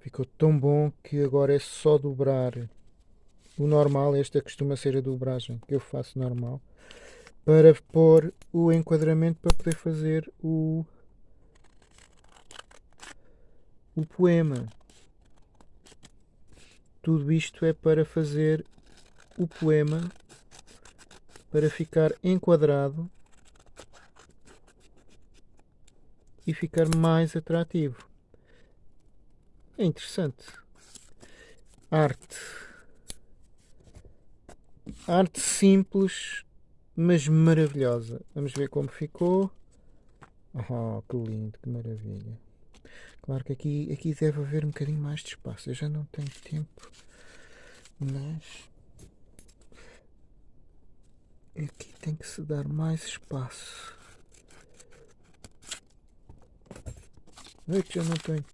Ficou tão bom que agora é só dobrar. O normal, esta costuma ser a dobragem que eu faço normal. Para pôr o enquadramento para poder fazer o, o poema. Tudo isto é para fazer o poema para ficar enquadrado e ficar mais atrativo. É interessante. Arte. Arte simples, mas maravilhosa. Vamos ver como ficou. Oh, que lindo, que maravilha. Claro que aqui, aqui deve haver um bocadinho mais de espaço. Eu já não tenho tempo, mas aqui tem que se dar mais espaço. Eu já não tenho